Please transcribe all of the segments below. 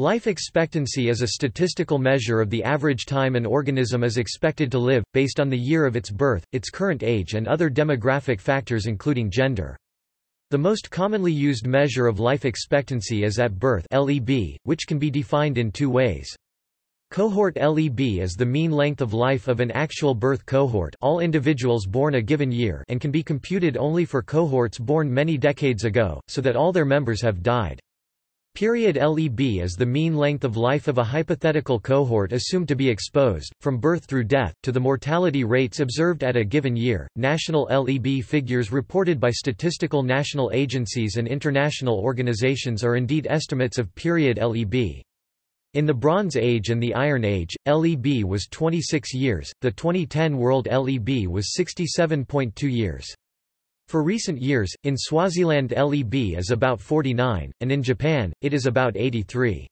Life expectancy is a statistical measure of the average time an organism is expected to live, based on the year of its birth, its current age and other demographic factors including gender. The most commonly used measure of life expectancy is at birth LEB, which can be defined in two ways. Cohort LEB is the mean length of life of an actual birth cohort all individuals born a given year and can be computed only for cohorts born many decades ago, so that all their members have died. Period LEB is the mean length of life of a hypothetical cohort assumed to be exposed, from birth through death, to the mortality rates observed at a given year. National LEB figures reported by statistical national agencies and international organizations are indeed estimates of period LEB. In the Bronze Age and the Iron Age, LEB was 26 years, the 2010 world LEB was 67.2 years. For recent years, in Swaziland LEB is about 49, and in Japan, it is about 83.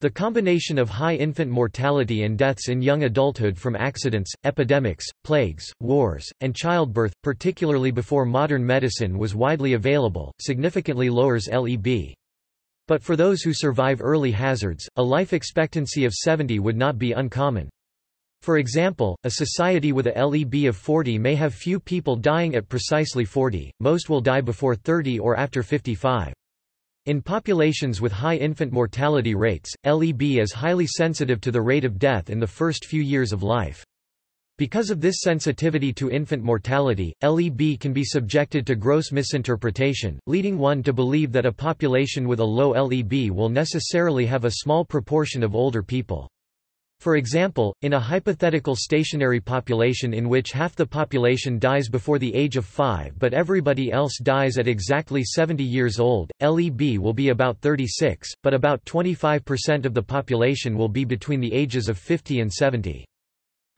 The combination of high infant mortality and deaths in young adulthood from accidents, epidemics, plagues, wars, and childbirth, particularly before modern medicine was widely available, significantly lowers LEB. But for those who survive early hazards, a life expectancy of 70 would not be uncommon. For example, a society with a LEB of 40 may have few people dying at precisely 40, most will die before 30 or after 55. In populations with high infant mortality rates, LEB is highly sensitive to the rate of death in the first few years of life. Because of this sensitivity to infant mortality, LEB can be subjected to gross misinterpretation, leading one to believe that a population with a low LEB will necessarily have a small proportion of older people. For example, in a hypothetical stationary population in which half the population dies before the age of 5 but everybody else dies at exactly 70 years old, LEB will be about 36, but about 25% of the population will be between the ages of 50 and 70.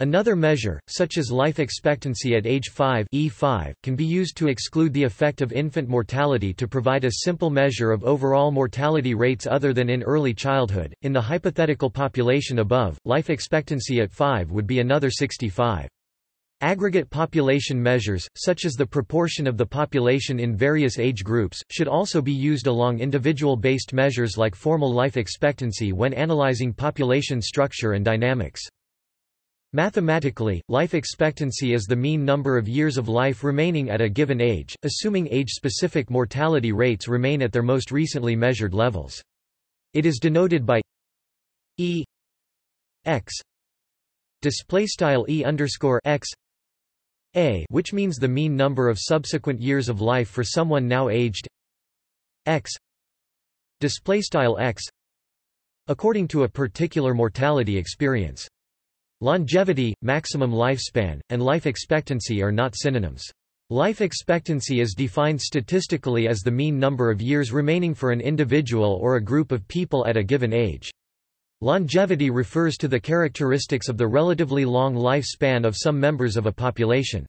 Another measure, such as life expectancy at age 5 E5, can be used to exclude the effect of infant mortality to provide a simple measure of overall mortality rates other than in early childhood. In the hypothetical population above, life expectancy at 5 would be another 65. Aggregate population measures, such as the proportion of the population in various age groups, should also be used along individual-based measures like formal life expectancy when analyzing population structure and dynamics. Mathematically, life expectancy is the mean number of years of life remaining at a given age, assuming age-specific mortality rates remain at their most recently measured levels. It is denoted by e x display style e underscore x a, which means the mean number of subsequent years of life for someone now aged x display style x according to a particular mortality experience. Longevity, maximum lifespan, and life expectancy are not synonyms. Life expectancy is defined statistically as the mean number of years remaining for an individual or a group of people at a given age. Longevity refers to the characteristics of the relatively long lifespan of some members of a population.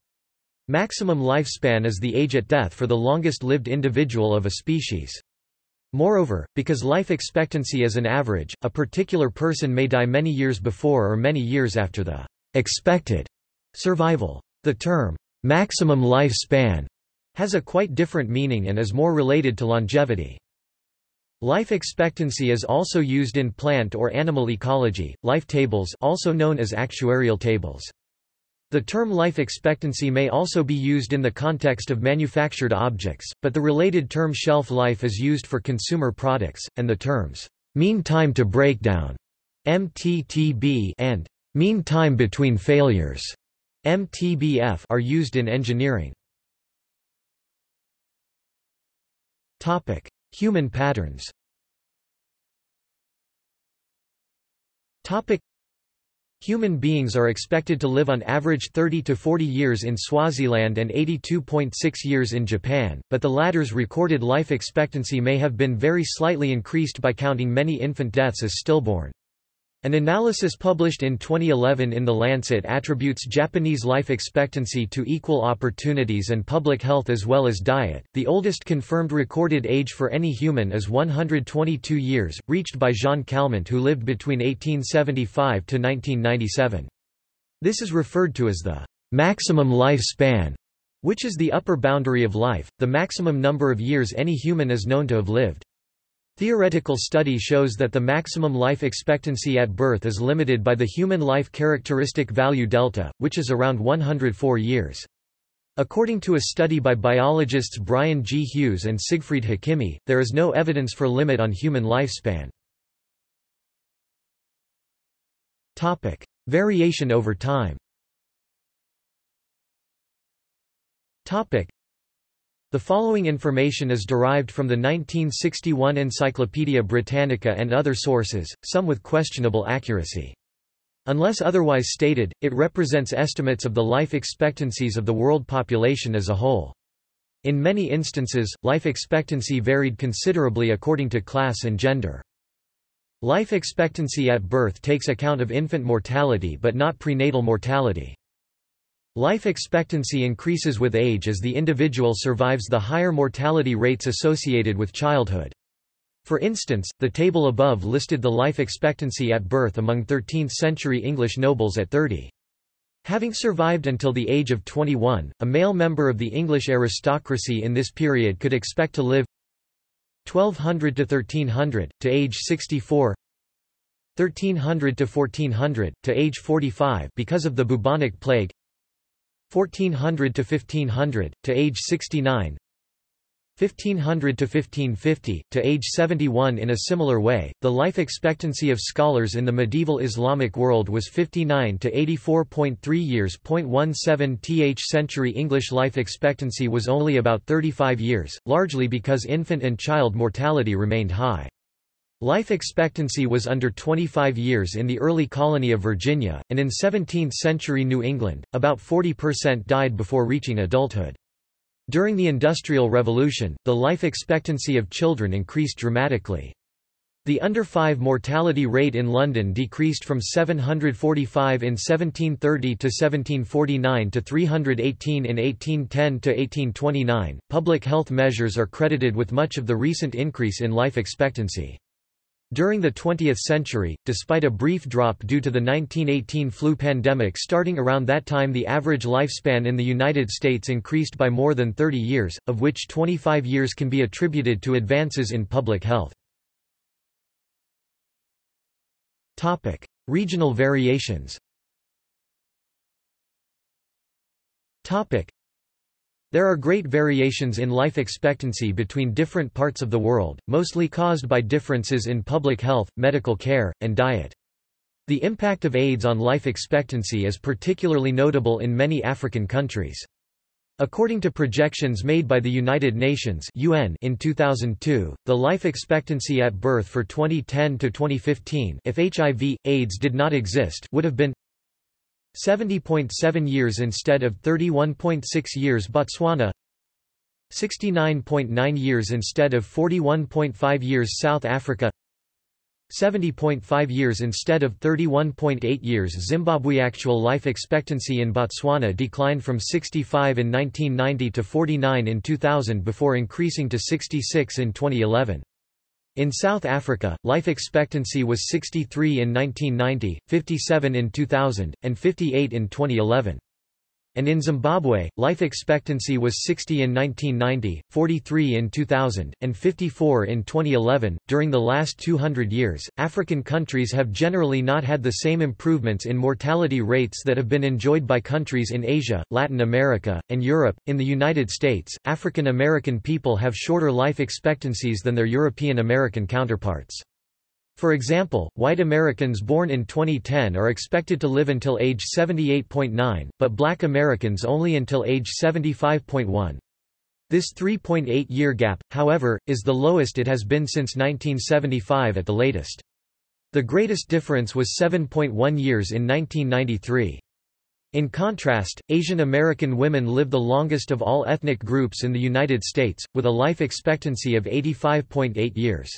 Maximum lifespan is the age at death for the longest-lived individual of a species. Moreover, because life expectancy is an average, a particular person may die many years before or many years after the expected survival. The term, maximum lifespan, has a quite different meaning and is more related to longevity. Life expectancy is also used in plant or animal ecology, life tables also known as actuarial tables. The term life expectancy may also be used in the context of manufactured objects, but the related term shelf life is used for consumer products, and the terms mean time to breakdown MTTB and mean time between failures MTBF are used in engineering. Topic: Human patterns. Topic: Human beings are expected to live on average 30 to 40 years in Swaziland and 82.6 years in Japan, but the latter's recorded life expectancy may have been very slightly increased by counting many infant deaths as stillborn. An analysis published in 2011 in The Lancet attributes Japanese life expectancy to equal opportunities and public health as well as diet. The oldest confirmed recorded age for any human is 122 years, reached by Jean Calment who lived between 1875 to 1997. This is referred to as the maximum lifespan, which is the upper boundary of life, the maximum number of years any human is known to have lived. Theoretical study shows that the maximum life expectancy at birth is limited by the human life characteristic value delta, which is around 104 years. According to a study by biologists Brian G. Hughes and Siegfried Hekimi, there is no evidence for limit on human lifespan. Topic: Variation over time. Topic: The following information is derived from the 1961 Encyclopaedia Britannica and other sources, some with questionable accuracy. Unless otherwise stated, it represents estimates of the life expectancies of the world population as a whole. In many instances, life expectancy varied considerably according to class and gender. Life expectancy at birth takes account of infant mortality but not prenatal mortality. Life expectancy increases with age as the individual survives the higher mortality rates associated with childhood. For instance, the table above listed the life expectancy at birth among 13th-century English nobles at 30. Having survived until the age of 21, a male member of the English aristocracy in this period could expect to live 1200 to 1300, to age 64 1300 to 1400, to age 45 because of the bubonic plague 1400 to 1500, to age 69 1500 to 1550, to age 71 in a similar way, the life expectancy of scholars in the medieval Islamic world was 59 to 84.3 years. 17 th century English life expectancy was only about 35 years, largely because infant and child mortality remained high. Life expectancy was under 25 years in the early colony of Virginia, and in 17th-century New England, about 40% died before reaching adulthood. During the Industrial Revolution, the life expectancy of children increased dramatically. The under 5 mortality rate in London decreased from 745 in 1730 to 1749 to 318 in 1810 to 1829. Public health measures are credited with much of the recent increase in life expectancy. During the 20th century, despite a brief drop due to the 1918 flu pandemic starting around that time the average lifespan in the United States increased by more than 30 years, of which 25 years can be attributed to advances in public health. Regional variations there are great variations in life expectancy between different parts of the world, mostly caused by differences in public health, medical care, and diet. The impact of AIDS on life expectancy is particularly notable in many African countries. According to projections made by the United Nations UN in 2002, the life expectancy at birth for 2010 to 2015 if HIV, AIDS did not exist would have been 70.7 years instead of 31.6 years Botswana 69.9 years instead of 41.5 years South Africa 70.5 years instead of 31.8 years Zimbabwe Actual life expectancy in Botswana declined from 65 in 1990 to 49 in 2000 before increasing to 66 in 2011. In South Africa, life expectancy was 63 in 1990, 57 in 2000, and 58 in 2011 and in Zimbabwe, life expectancy was 60 in 1990, 43 in 2000, and 54 in 2011. During the last 200 years, African countries have generally not had the same improvements in mortality rates that have been enjoyed by countries in Asia, Latin America, and Europe. In the United States, African American people have shorter life expectancies than their European American counterparts. For example, white Americans born in 2010 are expected to live until age 78.9, but black Americans only until age 75.1. This 3.8-year gap, however, is the lowest it has been since 1975 at the latest. The greatest difference was 7.1 years in 1993. In contrast, Asian American women live the longest of all ethnic groups in the United States, with a life expectancy of 85.8 years.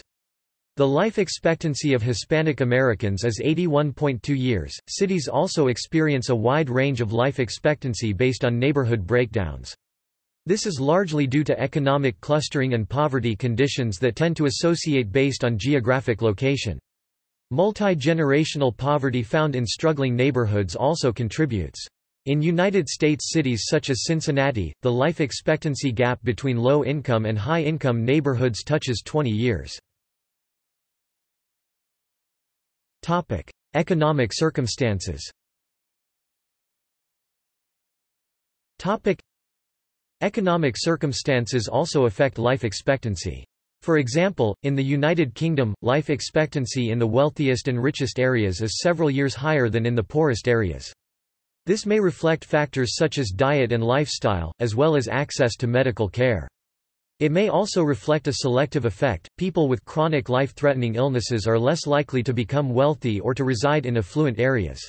The life expectancy of Hispanic Americans is 81.2 years. Cities also experience a wide range of life expectancy based on neighborhood breakdowns. This is largely due to economic clustering and poverty conditions that tend to associate based on geographic location. Multi-generational poverty found in struggling neighborhoods also contributes. In United States cities such as Cincinnati, the life expectancy gap between low-income and high-income neighborhoods touches 20 years. Topic: Economic circumstances. Topic: Economic circumstances also affect life expectancy. For example, in the United Kingdom, life expectancy in the wealthiest and richest areas is several years higher than in the poorest areas. This may reflect factors such as diet and lifestyle, as well as access to medical care. It may also reflect a selective effect. People with chronic life-threatening illnesses are less likely to become wealthy or to reside in affluent areas.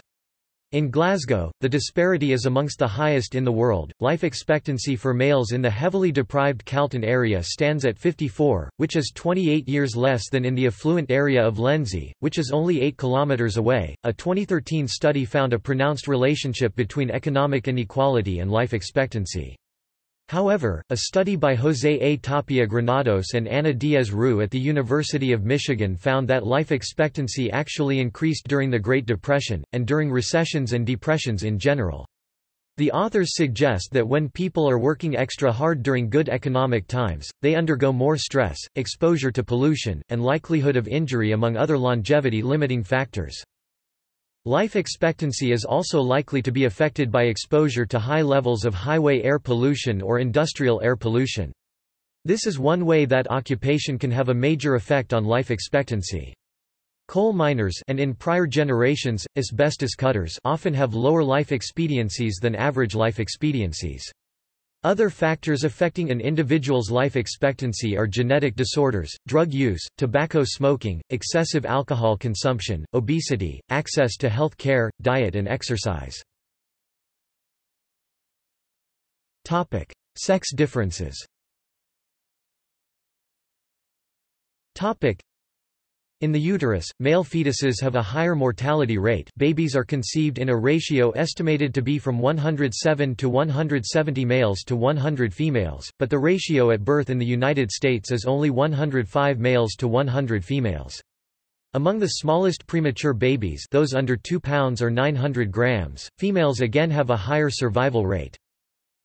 In Glasgow, the disparity is amongst the highest in the world. Life expectancy for males in the heavily deprived Calton area stands at 54, which is 28 years less than in the affluent area of Lenzie, which is only 8 kilometers away. A 2013 study found a pronounced relationship between economic inequality and life expectancy. However, a study by José A. Tapia Granados and Ana Diez-Roux at the University of Michigan found that life expectancy actually increased during the Great Depression, and during recessions and depressions in general. The authors suggest that when people are working extra hard during good economic times, they undergo more stress, exposure to pollution, and likelihood of injury among other longevity-limiting factors. Life expectancy is also likely to be affected by exposure to high levels of highway air pollution or industrial air pollution. This is one way that occupation can have a major effect on life expectancy. Coal miners and in prior generations, asbestos cutters often have lower life expectancies than average life expectancies. Other factors affecting an individual's life expectancy are genetic disorders, drug use, tobacco smoking, excessive alcohol consumption, obesity, access to health care, diet and exercise. Topic: Sex differences in the uterus, male fetuses have a higher mortality rate babies are conceived in a ratio estimated to be from 107 to 170 males to 100 females, but the ratio at birth in the United States is only 105 males to 100 females. Among the smallest premature babies those under 2 pounds or 900 grams, females again have a higher survival rate.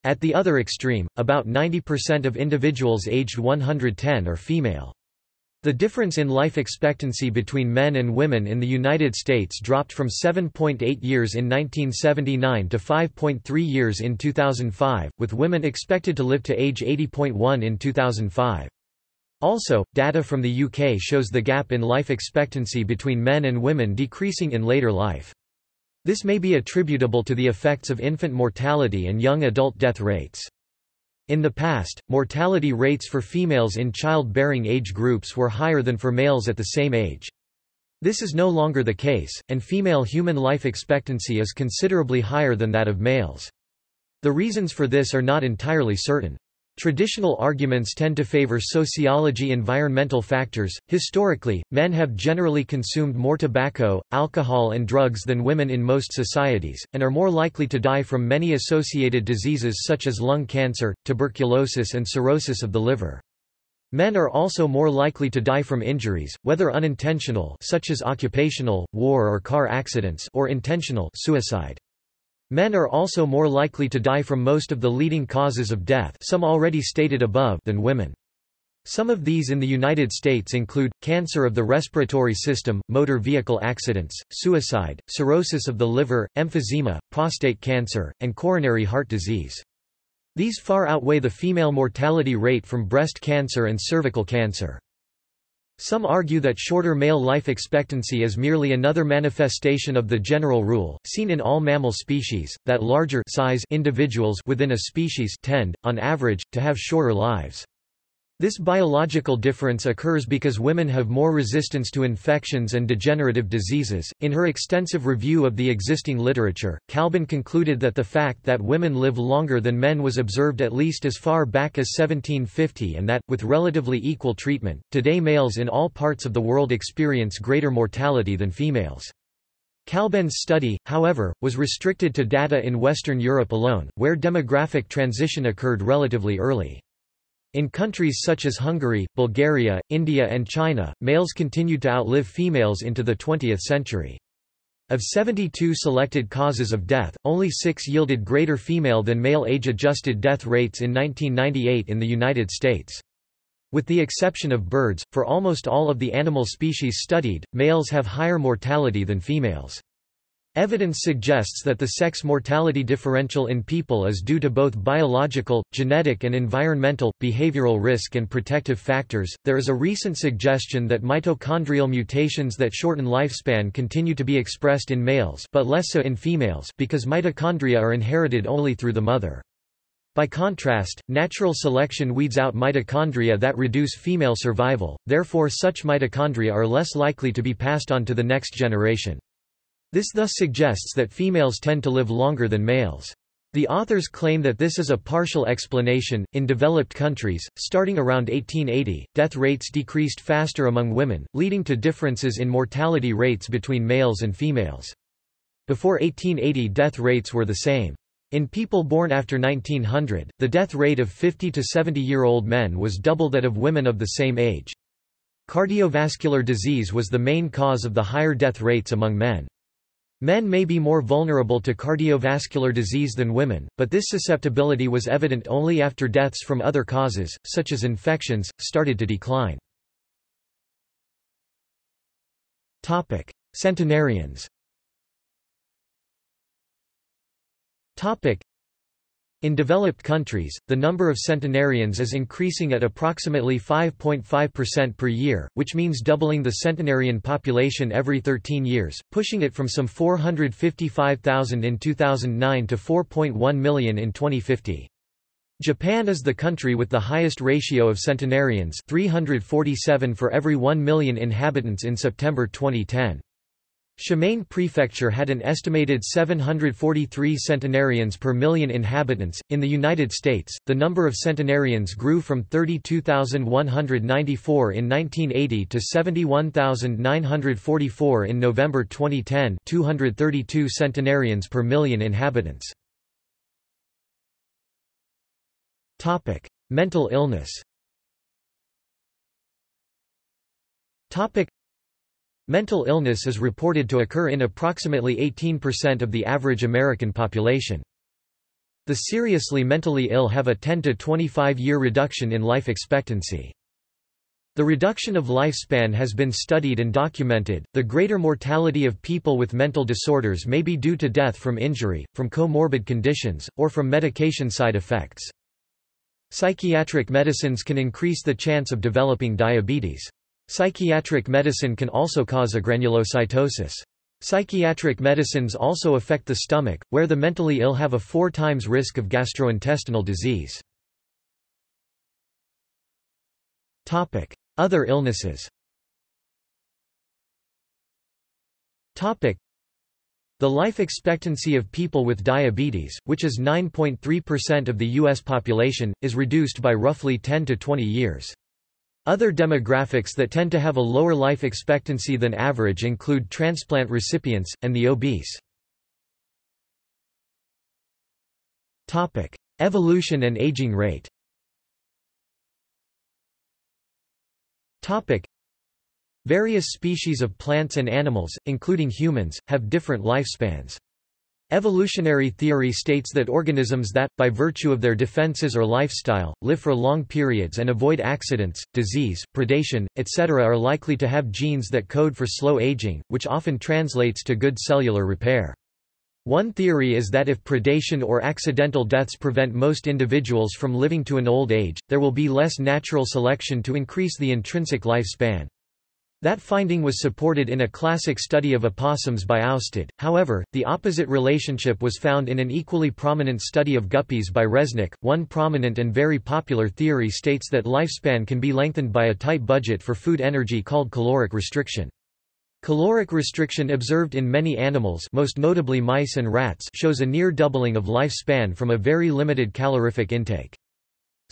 At the other extreme, about 90% of individuals aged 110 are female. The difference in life expectancy between men and women in the United States dropped from 7.8 years in 1979 to 5.3 years in 2005, with women expected to live to age 80.1 in 2005. Also, data from the UK shows the gap in life expectancy between men and women decreasing in later life. This may be attributable to the effects of infant mortality and young adult death rates. In the past, mortality rates for females in childbearing age groups were higher than for males at the same age. This is no longer the case, and female human life expectancy is considerably higher than that of males. The reasons for this are not entirely certain. Traditional arguments tend to favor sociology environmental factors. Historically, men have generally consumed more tobacco, alcohol, and drugs than women in most societies, and are more likely to die from many associated diseases such as lung cancer, tuberculosis, and cirrhosis of the liver. Men are also more likely to die from injuries, whether unintentional such as occupational, war or car accidents or intentional suicide. Men are also more likely to die from most of the leading causes of death some already stated above than women. Some of these in the United States include, cancer of the respiratory system, motor vehicle accidents, suicide, cirrhosis of the liver, emphysema, prostate cancer, and coronary heart disease. These far outweigh the female mortality rate from breast cancer and cervical cancer. Some argue that shorter male life expectancy is merely another manifestation of the general rule, seen in all mammal species, that larger size individuals within a species tend, on average, to have shorter lives. This biological difference occurs because women have more resistance to infections and degenerative diseases. In her extensive review of the existing literature, Kalben concluded that the fact that women live longer than men was observed at least as far back as 1750 and that, with relatively equal treatment, today males in all parts of the world experience greater mortality than females. Kalben's study, however, was restricted to data in Western Europe alone, where demographic transition occurred relatively early. In countries such as Hungary, Bulgaria, India and China, males continued to outlive females into the 20th century. Of 72 selected causes of death, only six yielded greater female than male age-adjusted death rates in 1998 in the United States. With the exception of birds, for almost all of the animal species studied, males have higher mortality than females. Evidence suggests that the sex mortality differential in people is due to both biological, genetic, and environmental, behavioral risk and protective factors. There is a recent suggestion that mitochondrial mutations that shorten lifespan continue to be expressed in males but less so in females because mitochondria are inherited only through the mother. By contrast, natural selection weeds out mitochondria that reduce female survival, therefore such mitochondria are less likely to be passed on to the next generation. This thus suggests that females tend to live longer than males. The authors claim that this is a partial explanation. In developed countries, starting around 1880, death rates decreased faster among women, leading to differences in mortality rates between males and females. Before 1880, death rates were the same. In people born after 1900, the death rate of 50 to 70 year old men was double that of women of the same age. Cardiovascular disease was the main cause of the higher death rates among men. Men may be more vulnerable to cardiovascular disease than women, but this susceptibility was evident only after deaths from other causes, such as infections, started to decline. Centenarians in developed countries, the number of centenarians is increasing at approximately 5.5% per year, which means doubling the centenarian population every 13 years, pushing it from some 455,000 in 2009 to 4.1 million in 2050. Japan is the country with the highest ratio of centenarians 347 for every 1 million inhabitants in September 2010. Shimane Prefecture had an estimated 743 centenarians per million inhabitants. In the United States, the number of centenarians grew from 32,194 in 1980 to 71,944 in November 2010, 232 centenarians per million inhabitants. Topic: Mental illness. Topic: Mental illness is reported to occur in approximately 18% of the average American population. The seriously mentally ill have a 10 to 25 year reduction in life expectancy. The reduction of lifespan has been studied and documented. The greater mortality of people with mental disorders may be due to death from injury, from comorbid conditions, or from medication side effects. Psychiatric medicines can increase the chance of developing diabetes. Psychiatric medicine can also cause agranulocytosis. Psychiatric medicines also affect the stomach, where the mentally ill have a four times risk of gastrointestinal disease. Other illnesses The life expectancy of people with diabetes, which is 9.3% of the U.S. population, is reduced by roughly 10 to 20 years. Other demographics that tend to have a lower life expectancy than average include transplant recipients, and the obese. Evolution and aging rate Various species of plants and animals, including humans, have different lifespans. Evolutionary theory states that organisms that, by virtue of their defenses or lifestyle, live for long periods and avoid accidents, disease, predation, etc. are likely to have genes that code for slow aging, which often translates to good cellular repair. One theory is that if predation or accidental deaths prevent most individuals from living to an old age, there will be less natural selection to increase the intrinsic lifespan. That finding was supported in a classic study of opossums by Austad, however, the opposite relationship was found in an equally prominent study of guppies by Reznick. One prominent and very popular theory states that lifespan can be lengthened by a tight budget for food energy called caloric restriction. Caloric restriction observed in many animals most notably mice and rats shows a near doubling of lifespan from a very limited calorific intake.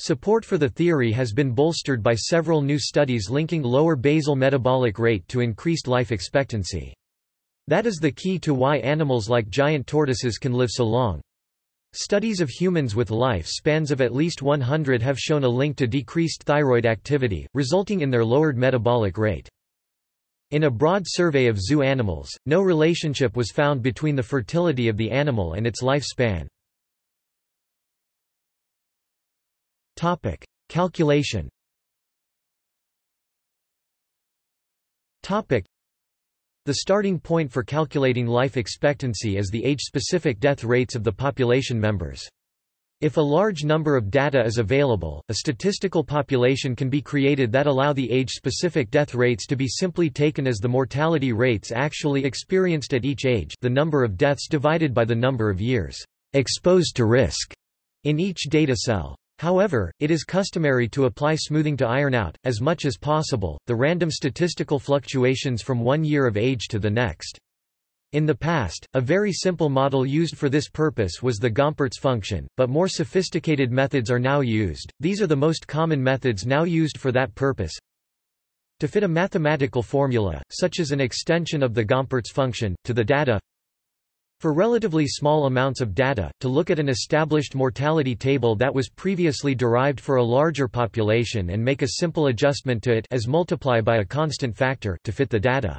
Support for the theory has been bolstered by several new studies linking lower basal metabolic rate to increased life expectancy. That is the key to why animals like giant tortoises can live so long. Studies of humans with life spans of at least 100 have shown a link to decreased thyroid activity, resulting in their lowered metabolic rate. In a broad survey of zoo animals, no relationship was found between the fertility of the animal and its lifespan. Topic: Calculation. Topic. The starting point for calculating life expectancy is the age-specific death rates of the population members. If a large number of data is available, a statistical population can be created that allow the age-specific death rates to be simply taken as the mortality rates actually experienced at each age the number of deaths divided by the number of years exposed to risk in each data cell. However, it is customary to apply smoothing to iron out, as much as possible, the random statistical fluctuations from one year of age to the next. In the past, a very simple model used for this purpose was the Gompertz function, but more sophisticated methods are now used. These are the most common methods now used for that purpose. To fit a mathematical formula, such as an extension of the Gompertz function, to the data for relatively small amounts of data, to look at an established mortality table that was previously derived for a larger population and make a simple adjustment to it as multiply by a constant factor to fit the data.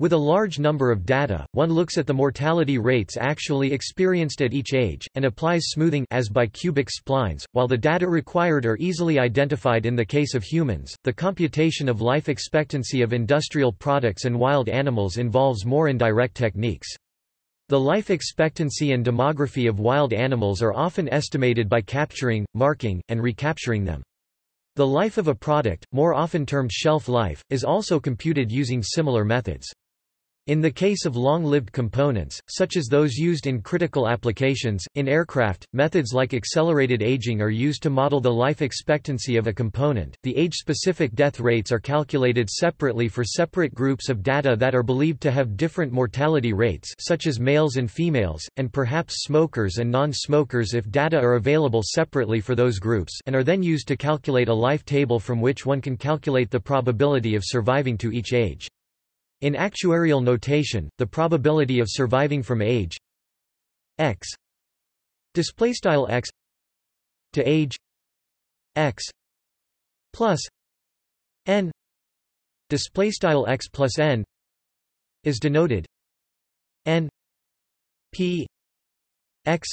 With a large number of data, one looks at the mortality rates actually experienced at each age, and applies smoothing as by cubic splines. While the data required are easily identified in the case of humans, the computation of life expectancy of industrial products and wild animals involves more indirect techniques. The life expectancy and demography of wild animals are often estimated by capturing, marking, and recapturing them. The life of a product, more often termed shelf life, is also computed using similar methods. In the case of long-lived components, such as those used in critical applications, in aircraft, methods like accelerated aging are used to model the life expectancy of a component. The age-specific death rates are calculated separately for separate groups of data that are believed to have different mortality rates such as males and females, and perhaps smokers and non-smokers if data are available separately for those groups and are then used to calculate a life table from which one can calculate the probability of surviving to each age. In actuarial notation, the probability of surviving from age x displaystyle x to age x plus n displaystyle x plus n is denoted n p x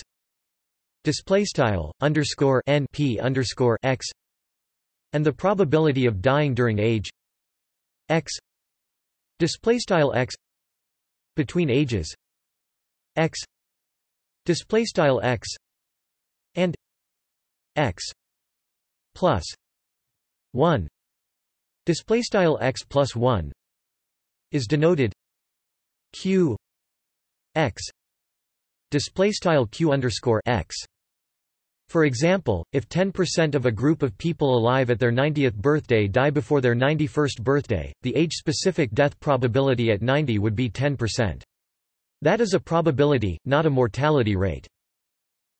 displaystyle underscore n p underscore x and the probability of dying during age x display style x between ages. X. Display style x and x plus 1 display style x plus 1 is denoted q x. Display style q underscore x for example, if 10% of a group of people alive at their 90th birthday die before their 91st birthday, the age-specific death probability at 90 would be 10%. That is a probability, not a mortality rate.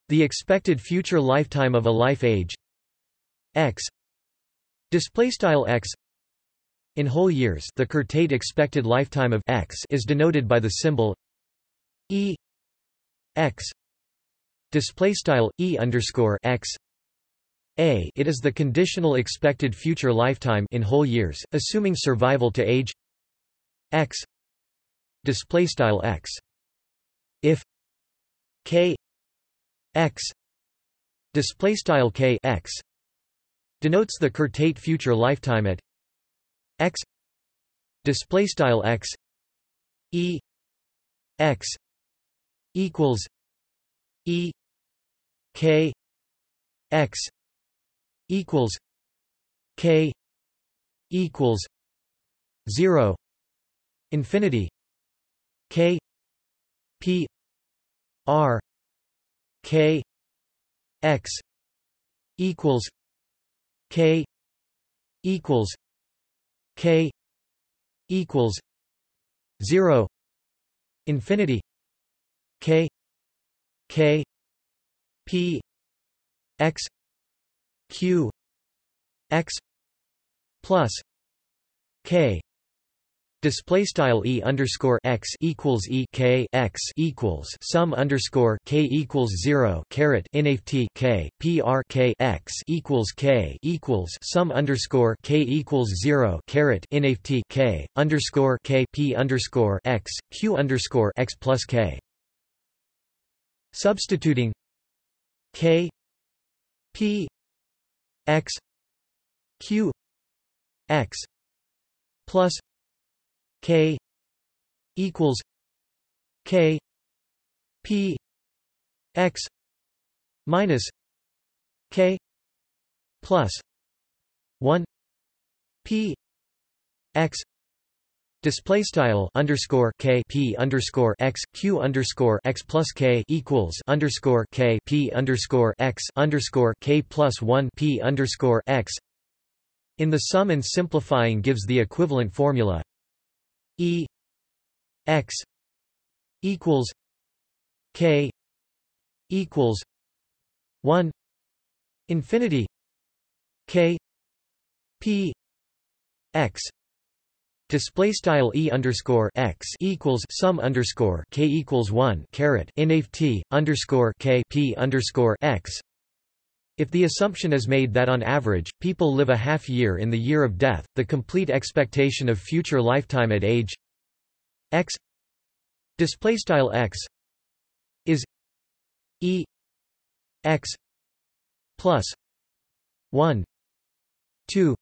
The expected future lifetime of a life age x x in whole years the Curtate expected lifetime of x is denoted by the symbol e x display style e underscore x. A it is the conditional expected future lifetime in whole years assuming survival to age. X display style x. If k x display style k x denotes the Curtate future lifetime at x display style x e x equals e K X equals K equals zero infinity K P R K X equals K equals K equals zero infinity K K P X Q X plus K Display style e underscore x equals e k x equals sum underscore k equals zero caret inft k p r k x equals k equals sum underscore k equals zero caret inft k underscore k p underscore x q underscore x plus k. Substituting K P X Q X plus k equals k p x minus k plus 1 p x Display style underscore k p underscore x q underscore x plus k equals underscore k p underscore x underscore k plus one p underscore x. In the sum and simplifying gives the equivalent formula e x equals k equals one infinity k p x Display style e underscore x equals sum underscore k equals one caret inaf t underscore k p underscore x. If the assumption is made that on average people live a half year in the year of death, the complete expectation of future lifetime at age x display style x is e x plus one two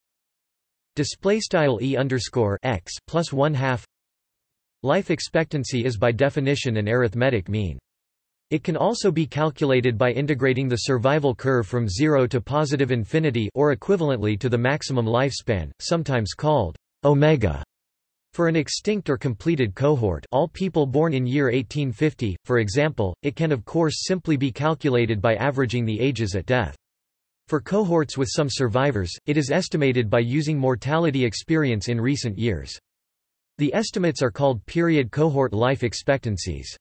Display style e underscore x plus one half. Life expectancy is by definition an arithmetic mean. It can also be calculated by integrating the survival curve from zero to positive infinity or equivalently to the maximum lifespan, sometimes called omega. For an extinct or completed cohort all people born in year 1850, for example, it can of course simply be calculated by averaging the ages at death. For cohorts with some survivors, it is estimated by using mortality experience in recent years. The estimates are called period cohort life expectancies.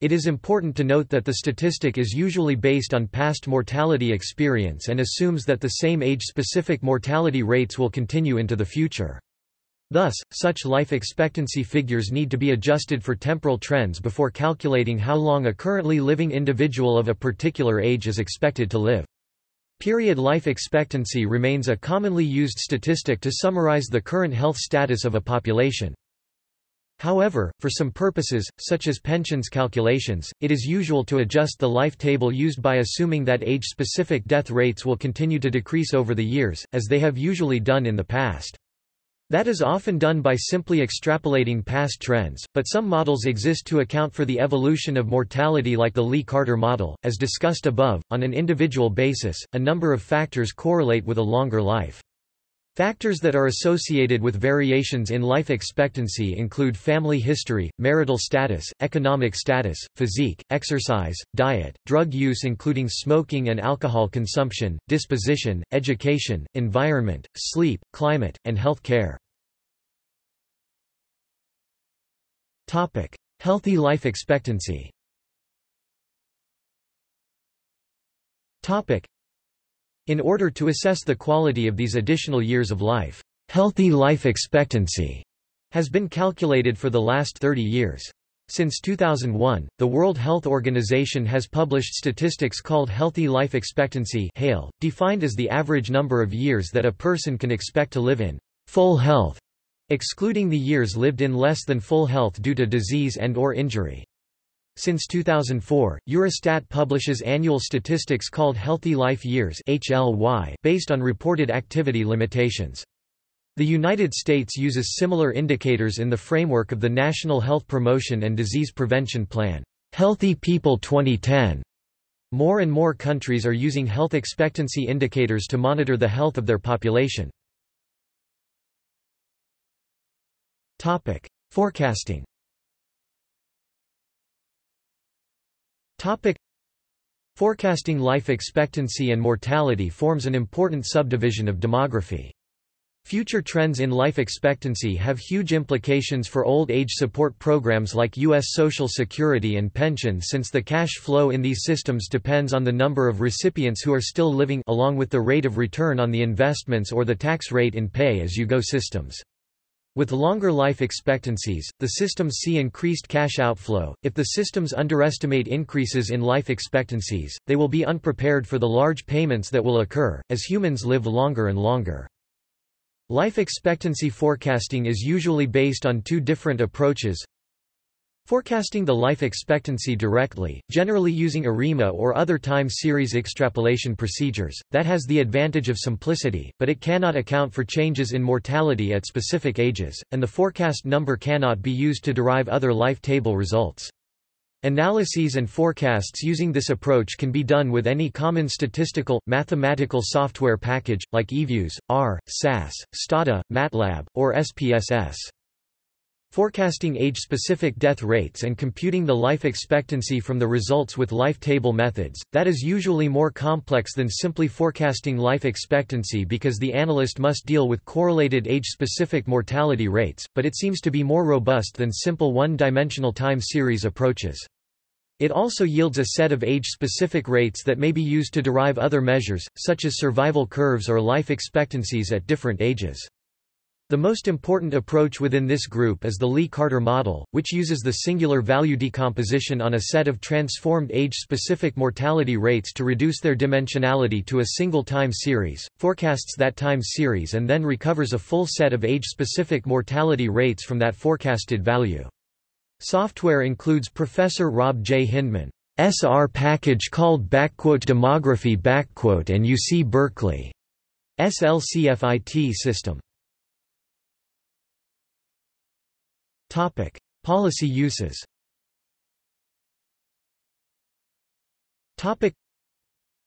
It is important to note that the statistic is usually based on past mortality experience and assumes that the same age-specific mortality rates will continue into the future. Thus, such life expectancy figures need to be adjusted for temporal trends before calculating how long a currently living individual of a particular age is expected to live. Period life expectancy remains a commonly used statistic to summarize the current health status of a population. However, for some purposes, such as pensions calculations, it is usual to adjust the life table used by assuming that age-specific death rates will continue to decrease over the years, as they have usually done in the past. That is often done by simply extrapolating past trends, but some models exist to account for the evolution of mortality like the Lee-Carter model. As discussed above, on an individual basis, a number of factors correlate with a longer life. Factors that are associated with variations in life expectancy include family history, marital status, economic status, physique, exercise, diet, drug use including smoking and alcohol consumption, disposition, education, environment, sleep, climate, and health care. Healthy life expectancy In order to assess the quality of these additional years of life, healthy life expectancy has been calculated for the last 30 years. Since 2001, the World Health Organization has published statistics called Healthy Life Expectancy HALE, defined as the average number of years that a person can expect to live in full health excluding the years lived in less than full health due to disease and or injury. Since 2004, Eurostat publishes annual statistics called Healthy Life Years based on reported activity limitations. The United States uses similar indicators in the framework of the National Health Promotion and Disease Prevention Plan, Healthy People 2010. More and more countries are using health expectancy indicators to monitor the health of their population. Topic: Forecasting. Topic: Forecasting life expectancy and mortality forms an important subdivision of demography. Future trends in life expectancy have huge implications for old age support programs like U.S. Social Security and pensions since the cash flow in these systems depends on the number of recipients who are still living along with the rate of return on the investments or the tax rate in pay-as-you-go systems. With longer life expectancies, the systems see increased cash outflow. If the systems underestimate increases in life expectancies, they will be unprepared for the large payments that will occur, as humans live longer and longer. Life expectancy forecasting is usually based on two different approaches. Forecasting the life expectancy directly, generally using ARIMA or other time series extrapolation procedures, that has the advantage of simplicity, but it cannot account for changes in mortality at specific ages, and the forecast number cannot be used to derive other life table results. Analyses and forecasts using this approach can be done with any common statistical, mathematical software package, like eViews, R, SAS, Stata, MATLAB, or SPSS. Forecasting age-specific death rates and computing the life expectancy from the results with life table methods, that is usually more complex than simply forecasting life expectancy because the analyst must deal with correlated age-specific mortality rates, but it seems to be more robust than simple one-dimensional time series approaches. It also yields a set of age-specific rates that may be used to derive other measures, such as survival curves or life expectancies at different ages. The most important approach within this group is the Lee-Carter model, which uses the singular value decomposition on a set of transformed age-specific mortality rates to reduce their dimensionality to a single time series, forecasts that time series and then recovers a full set of age-specific mortality rates from that forecasted value. Software includes Professor Rob J. Hyndman, SR package called demography and UC Berkeley SLCFIT system. Topic: Policy uses. Topic: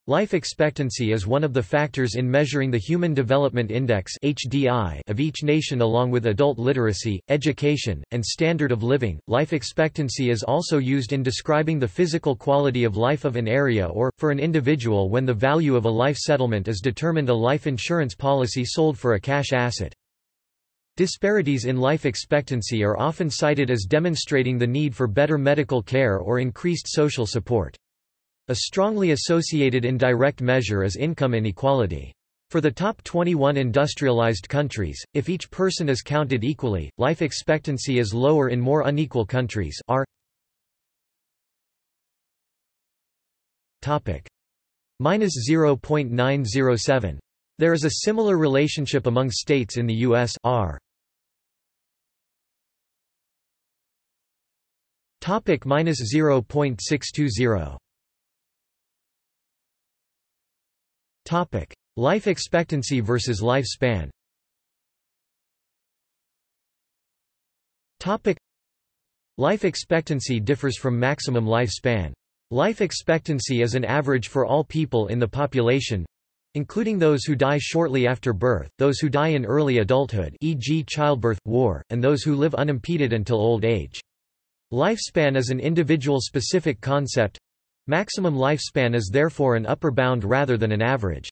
Life expectancy is one of the factors in measuring the Human Development Index (HDI) of each nation along with adult literacy, education, and standard of living. Life expectancy is also used in describing the physical quality of life of an area or for an individual when the value of a life settlement is determined a life insurance policy sold for a cash asset. Disparities in life expectancy are often cited as demonstrating the need for better medical care or increased social support. A strongly associated indirect measure is income inequality. For the top 21 industrialized countries, if each person is counted equally, life expectancy is lower in more unequal countries topic minus 0.907 there is a similar relationship among states in the US R. Topic minus 0.620. Topic life expectancy versus lifespan. Topic life expectancy differs from maximum lifespan. Life expectancy is an average for all people in the population, including those who die shortly after birth, those who die in early adulthood e.g. childbirth, war, and those who live unimpeded until old age. Lifespan is an individual-specific concept. Maximum lifespan is therefore an upper bound rather than an average.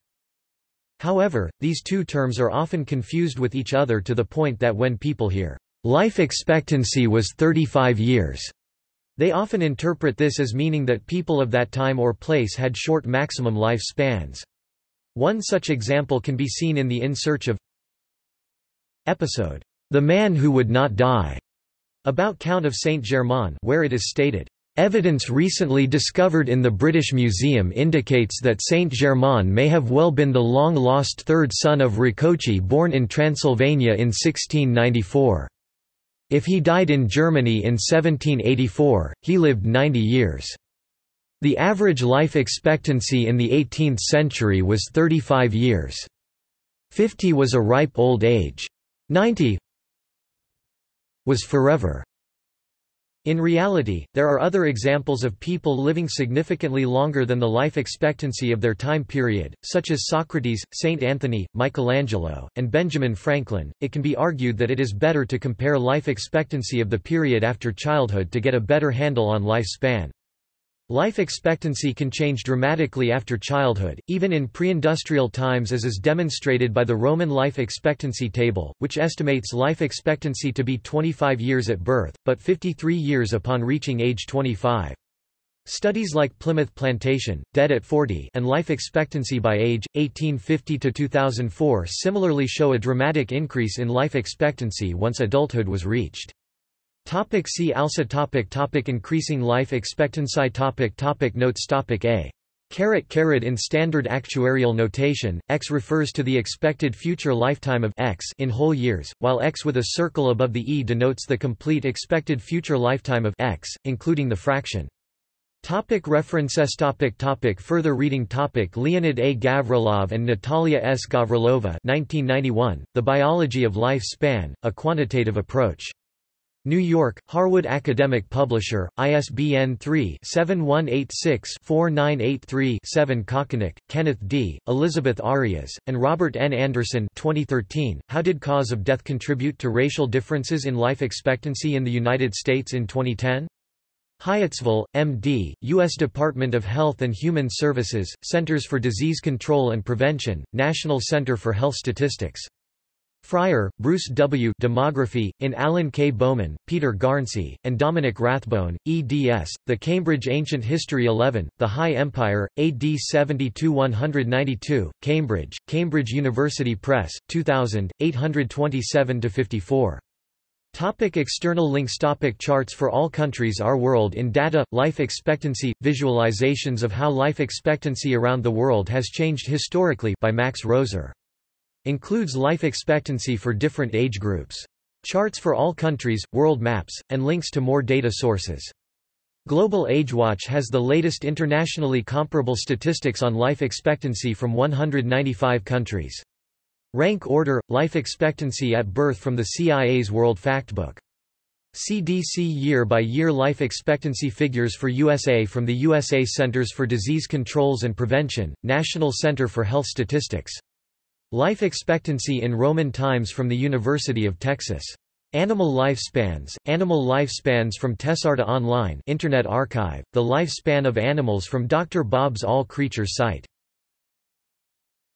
However, these two terms are often confused with each other to the point that when people hear, "...life expectancy was 35 years," they often interpret this as meaning that people of that time or place had short maximum life spans. One such example can be seen in the In Search of episode, The Man Who Would Not Die, about Count of Saint-Germain where it is stated, Evidence recently discovered in the British Museum indicates that Saint-Germain may have well been the long-lost third son of Rákóczi born in Transylvania in 1694. If he died in Germany in 1784, he lived 90 years. The average life expectancy in the 18th century was 35 years. 50 was a ripe old age. 90 was forever. In reality, there are other examples of people living significantly longer than the life expectancy of their time period, such as Socrates, Saint Anthony, Michelangelo, and Benjamin Franklin. It can be argued that it is better to compare life expectancy of the period after childhood to get a better handle on lifespan. Life expectancy can change dramatically after childhood, even in pre-industrial times as is demonstrated by the Roman life expectancy table, which estimates life expectancy to be 25 years at birth, but 53 years upon reaching age 25. Studies like Plymouth Plantation, Dead at 40 and Life Expectancy by Age, 1850–2004 similarly show a dramatic increase in life expectancy once adulthood was reached. Topic see also topic topic Increasing life expectancy topic topic Notes topic A Caret caret in standard actuarial notation, x refers to the expected future lifetime of x in whole years, while x with a circle above the e denotes the complete expected future lifetime of x, including the fraction. Topic references topic topic Further reading topic Leonid A. Gavrilov and Natalia S. Gavrilova 1991, The Biology of Life Span, A Quantitative Approach. New York, Harwood Academic Publisher, ISBN 3-7186-4983-7 Kochanek, Kenneth D., Elizabeth Arias, and Robert N. Anderson 2013, How did cause of death contribute to racial differences in life expectancy in the United States in 2010? Hyattsville, M.D., U.S. Department of Health and Human Services, Centers for Disease Control and Prevention, National Center for Health Statistics. Frier, Bruce W. Demography, in Alan K. Bowman, Peter Garnsey, and Dominic Rathbone, eds. The Cambridge Ancient History 11, The High Empire, AD 72-192, Cambridge, Cambridge University Press, 2000, 827-54. Topic external links Topic Charts for all countries Our world in data, life expectancy, visualizations of how life expectancy around the world has changed historically by Max Roser Includes life expectancy for different age groups. Charts for all countries, world maps, and links to more data sources. Global AgeWatch has the latest internationally comparable statistics on life expectancy from 195 countries. Rank order, life expectancy at birth from the CIA's World Factbook. CDC year-by-year -year life expectancy figures for USA from the USA Centers for Disease Controls and Prevention, National Center for Health Statistics. Life expectancy in Roman times from the University of Texas. Animal lifespans, animal lifespans from Tesarta Online Internet Archive, the lifespan of animals from Dr. Bob's All Creatures site.